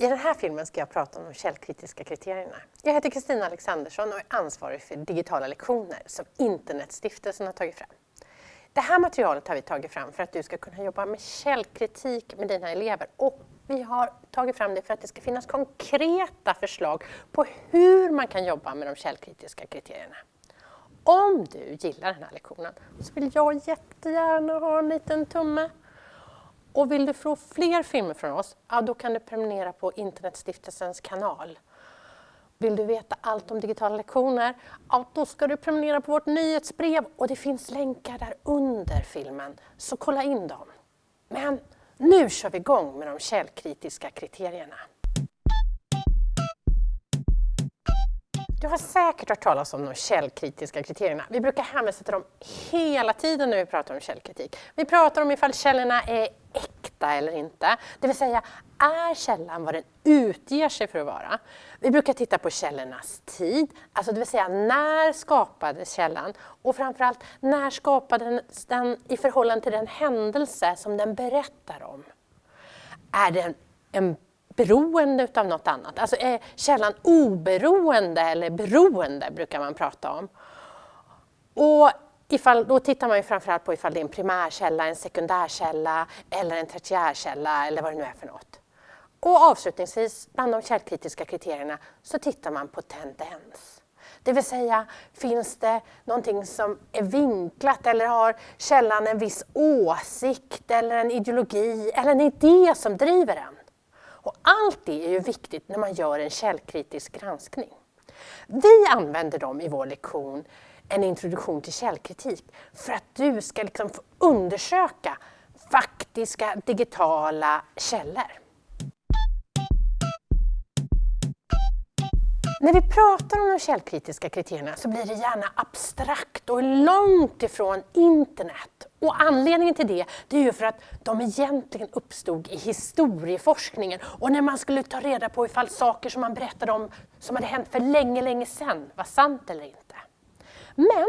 I den här filmen ska jag prata om de källkritiska kriterierna. Jag heter Kristina Alexandersson och är ansvarig för digitala lektioner som Internetstiftelsen har tagit fram. Det här materialet har vi tagit fram för att du ska kunna jobba med källkritik med dina elever och vi har tagit fram det för att det ska finnas konkreta förslag på hur man kan jobba med de källkritiska kriterierna. Om du gillar den här lektionen så vill jag jättegärna ha en liten tumme och vill du få fler filmer från oss, ja, då kan du prenumerera på Internetstiftelsens kanal. Vill du veta allt om digitala lektioner, ja, då ska du prenumerera på vårt nyhetsbrev och det finns länkar där under filmen, så kolla in dem. Men nu kör vi igång med de källkritiska kriterierna. Du har säkert hört talas om de källkritiska kriterierna. Vi brukar hänvisa till dem hela tiden när vi pratar om källkritik. Vi pratar om ifall källorna är äkta eller inte. Det vill säga, är källan vad den utger sig för att vara? Vi brukar titta på källornas tid, alltså det vill säga när skapades källan? Och framförallt, när skapades den i förhållande till den händelse som den berättar om? Är den en beroende av något annat? Alltså är källan oberoende eller beroende brukar man prata om. Och ifall, då tittar man ju framförallt på ifall det är en primärkälla, en sekundärkälla eller en tertiärkälla eller vad det nu är för något. Och avslutningsvis, bland de källkritiska kriterierna, så tittar man på tendens. Det vill säga, finns det någonting som är vinklat eller har källan en viss åsikt eller en ideologi eller en idé som driver den? Och allt det är ju viktigt när man gör en källkritisk granskning. Vi använder dem i vår lektion en introduktion till källkritik för att du ska liksom få undersöka faktiska digitala källor. När vi pratar om de källkritiska kriterierna så blir det gärna abstrakt och långt ifrån internet. Och anledningen till det, det är ju för att de egentligen uppstod i historieforskningen och när man skulle ta reda på ifall saker som man berättade om som hade hänt för länge, länge sedan var sant eller inte. Men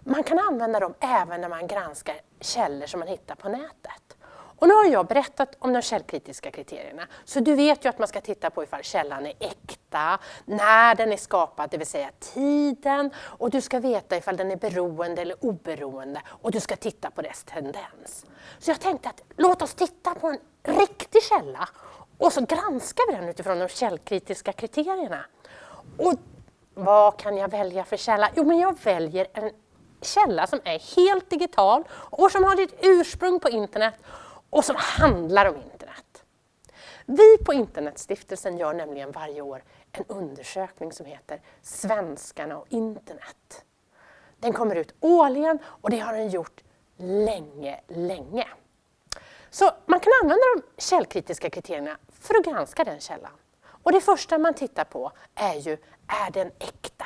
man kan använda dem även när man granskar källor som man hittar på nätet. Och nu har jag berättat om de källkritiska kriterierna, så du vet ju att man ska titta på ifall källan är äkta, när den är skapad, det vill säga tiden, och du ska veta ifall den är beroende eller oberoende och du ska titta på dess tendens. Så jag tänkte att låt oss titta på en riktig källa och så granskar vi den utifrån de källkritiska kriterierna. Och vad kan jag välja för källa? Jo, men jag väljer en källa som är helt digital och som har sitt ursprung på internet och som handlar om internet. Vi på Internetstiftelsen gör nämligen varje år en undersökning som heter Svenskarna och internet. Den kommer ut årligen och det har den gjort länge, länge. Så man kan använda de källkritiska kriterierna för att granska den källan. Och det första man tittar på är ju, är den äkta?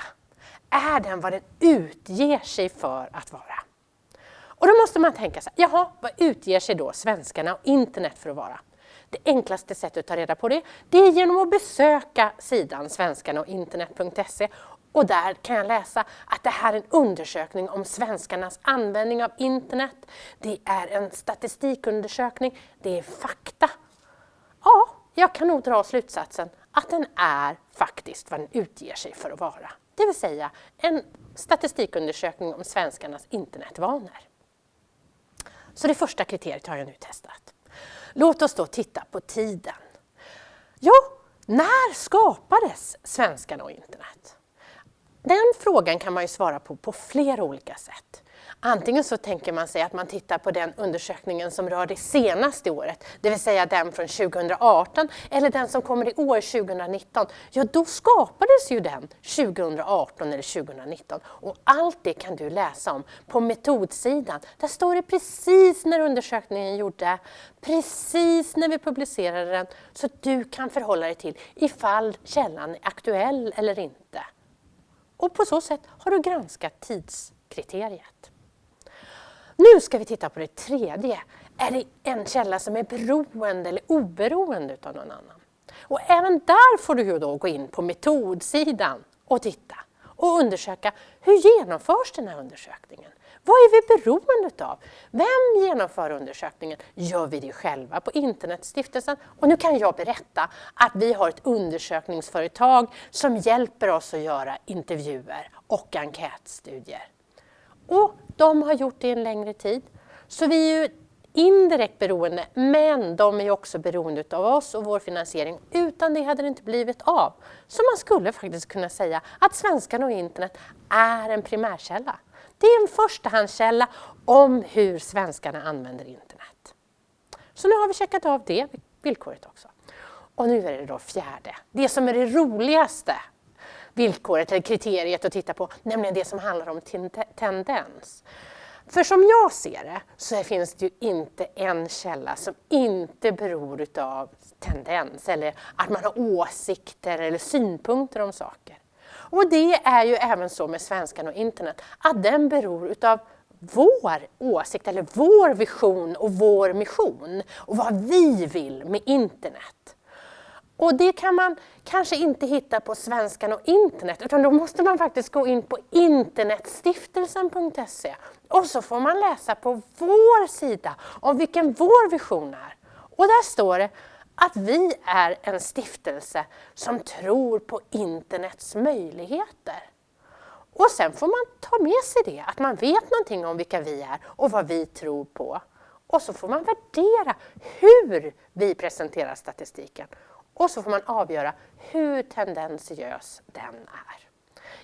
Är den vad den utger sig för att vara? Och då måste man tänka sig, jaha, vad utger sig då svenskarna och internet för att vara? Det enklaste sättet att ta reda på det, det är genom att besöka sidan svenskarna och internet.se och där kan jag läsa att det här är en undersökning om svenskarnas användning av internet. Det är en statistikundersökning, det är fakta. Ja, jag kan nog dra slutsatsen den är faktiskt vad den utger sig för att vara. Det vill säga en statistikundersökning om svenskarnas internetvanor. Så det första kriteriet har jag nu testat. Låt oss då titta på tiden. Ja, när skapades svenskarna och internet? Den frågan kan man ju svara på på flera olika sätt. Antingen så tänker man sig att man tittar på den undersökningen som rör det senaste året, det vill säga den från 2018 eller den som kommer i år 2019. Ja, då skapades ju den 2018 eller 2019 och allt det kan du läsa om på metodsidan. Där står det precis när undersökningen gjorde, precis när vi publicerade den, så att du kan förhålla dig till ifall källan är aktuell eller inte. Och på så sätt har du granskat tidskriteriet. Nu ska vi titta på det tredje. Är det en källa som är beroende eller oberoende av någon annan? Och även där får du ju då gå in på metodsidan och titta och undersöka hur genomförs den här undersökningen? Vad är vi beroende av? Vem genomför undersökningen? Gör vi det själva på Internetstiftelsen? Och nu kan jag berätta att vi har ett undersökningsföretag som hjälper oss att göra intervjuer och enkätstudier. Och de har gjort det en längre tid. Så vi är ju indirekt beroende, men de är också beroende av oss och vår finansiering. Utan det hade det inte blivit av. Så man skulle faktiskt kunna säga att svenskarna och internet är en primärkälla. Det är en förstahandskälla om hur svenskarna använder internet. Så nu har vi checkat av det villkoret också. Och nu är det då fjärde, det som är det roligaste villkoret eller kriteriet att titta på, nämligen det som handlar om tendens. För som jag ser det så finns det ju inte en källa som inte beror av tendens eller att man har åsikter eller synpunkter om saker. Och det är ju även så med svenskan och internet, att den beror utav vår åsikt eller vår vision och vår mission och vad vi vill med internet. Och det kan man kanske inte hittar på Svenskan och internet utan då måste man faktiskt gå in på internetstiftelsen.se och så får man läsa på vår sida om vilken vår vision är. Och där står det att vi är en stiftelse som tror på internets möjligheter. Och sen får man ta med sig det, att man vet någonting om vilka vi är och vad vi tror på. Och så får man värdera hur vi presenterar statistiken. Och så får man avgöra hur tendentiös den är.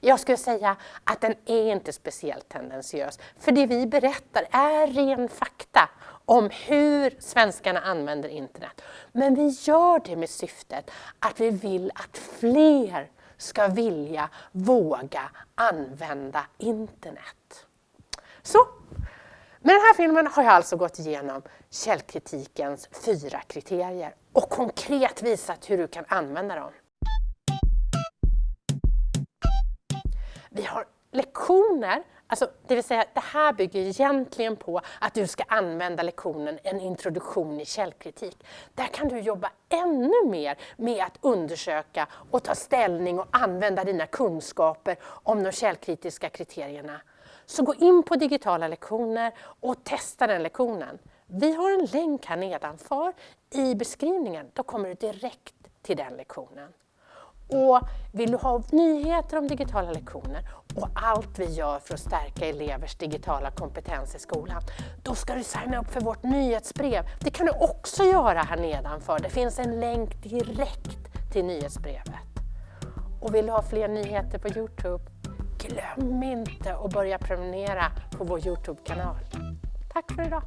Jag skulle säga att den är inte speciellt tendentiös, för det vi berättar är ren fakta om hur svenskarna använder internet. Men vi gör det med syftet att vi vill att fler ska vilja, våga använda internet. Så, med den här filmen har jag alltså gått igenom källkritikens fyra kriterier och konkret visat hur du kan använda dem. Vi har lektioner, alltså det vill säga det här bygger egentligen på att du ska använda lektionen En introduktion i källkritik. Där kan du jobba ännu mer med att undersöka och ta ställning och använda dina kunskaper om de källkritiska kriterierna. Så gå in på digitala lektioner och testa den lektionen. Vi har en länk här nedanför i beskrivningen. Då kommer du direkt till den lektionen. Och vill du ha nyheter om digitala lektioner och allt vi gör för att stärka elevers digitala kompetens i skolan, då ska du signa upp för vårt nyhetsbrev. Det kan du också göra här nedanför. Det finns en länk direkt till nyhetsbrevet. Och vill du ha fler nyheter på Youtube, glöm inte att börja prenumerera på vår Youtube-kanal. Tack för idag!